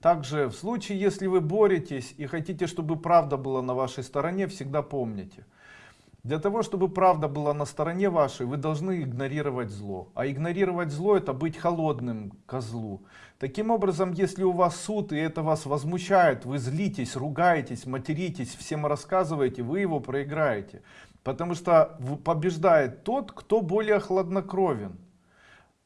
Также в случае, если вы боретесь и хотите, чтобы правда была на вашей стороне, всегда помните. Для того, чтобы правда была на стороне вашей, вы должны игнорировать зло. А игнорировать зло это быть холодным козлу. Таким образом, если у вас суд и это вас возмущает, вы злитесь, ругаетесь, материтесь, всем рассказываете, вы его проиграете. Потому что побеждает тот, кто более хладнокровен.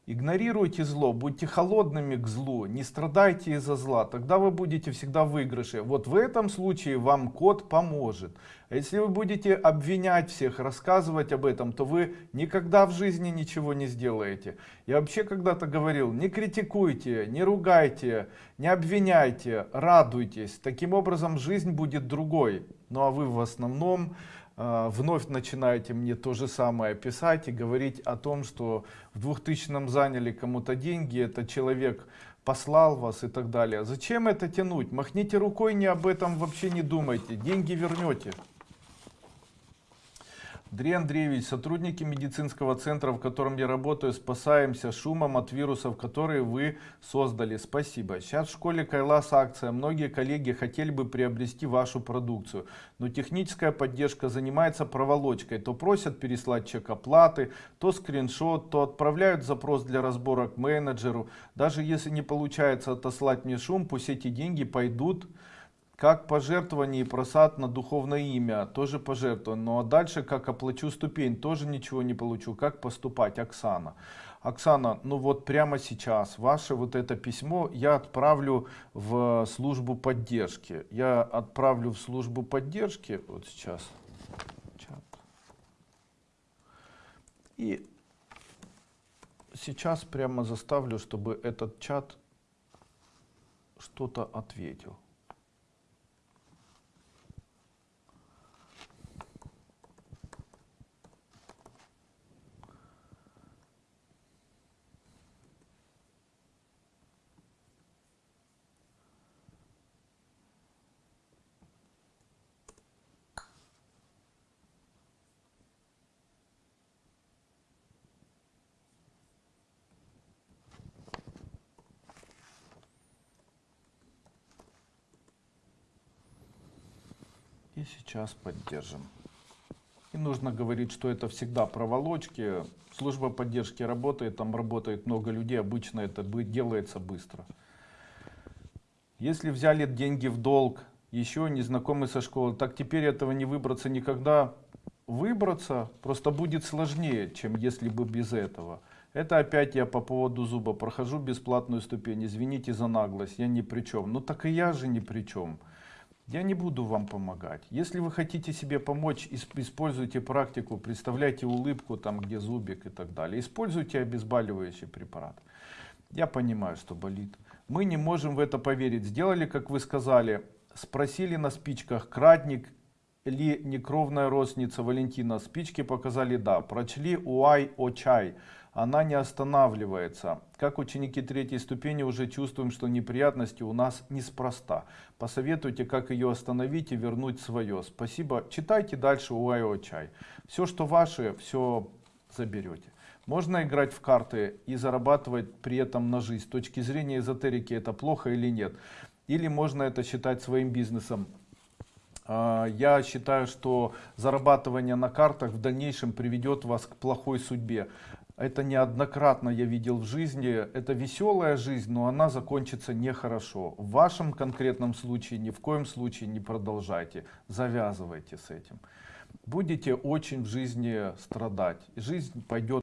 Игнорируйте зло, будьте холодными к злу, не страдайте из-за зла, тогда вы будете всегда в выигрыше. Вот в этом случае вам код поможет. А если вы будете обвинять всех, рассказывать об этом, то вы никогда в жизни ничего не сделаете. Я вообще когда-то говорил, не критикуйте, не ругайте, не обвиняйте, радуйтесь. Таким образом жизнь будет другой. Ну а вы в основном вновь начинаете мне то же самое писать и говорить о том, что в 2000 заняли кому-то деньги, этот человек послал вас и так далее. Зачем это тянуть? Махните рукой, не об этом вообще не думайте, деньги вернете. Андрей Андреевич, сотрудники медицинского центра, в котором я работаю, спасаемся шумом от вирусов, которые вы создали. Спасибо. Сейчас в школе Кайлас акция. Многие коллеги хотели бы приобрести вашу продукцию, но техническая поддержка занимается проволочкой. То просят переслать чек оплаты, то скриншот, то отправляют запрос для разбора к менеджеру. Даже если не получается отослать мне шум, пусть эти деньги пойдут как пожертвование и просад на духовное имя, тоже пожертвование. Ну а дальше, как оплачу ступень, тоже ничего не получу. Как поступать, Оксана? Оксана, ну вот прямо сейчас ваше вот это письмо я отправлю в службу поддержки. Я отправлю в службу поддержки, вот сейчас, чат. И сейчас прямо заставлю, чтобы этот чат что-то ответил. И сейчас поддержим. И нужно говорить, что это всегда проволочки. Служба поддержки работает, там работает много людей, обычно это делается быстро. Если взяли деньги в долг, еще незнакомый со школы, так теперь этого не выбраться никогда. Выбраться просто будет сложнее, чем если бы без этого. Это опять я по поводу зуба прохожу бесплатную ступень. Извините за наглость, я ни при чем. Ну так и я же ни при чем. Я не буду вам помогать. Если вы хотите себе помочь, используйте практику, представляйте улыбку, там где зубик и так далее. Используйте обезболивающий препарат. Я понимаю, что болит. Мы не можем в это поверить. Сделали, как вы сказали, спросили на спичках, кратник ли некровная родственница Валентина. Спички показали да. Прочли уай о чай она не останавливается. Как ученики третьей ступени уже чувствуем, что неприятности у нас неспроста. Посоветуйте, как ее остановить и вернуть свое. Спасибо. Читайте дальше у Айо Чай. Все, что ваше, все заберете. Можно играть в карты и зарабатывать при этом на жизнь. С точки зрения эзотерики это плохо или нет? Или можно это считать своим бизнесом? А, я считаю, что зарабатывание на картах в дальнейшем приведет вас к плохой судьбе это неоднократно я видел в жизни, это веселая жизнь, но она закончится нехорошо. В вашем конкретном случае ни в коем случае не продолжайте, завязывайте с этим. Будете очень в жизни страдать, жизнь пойдет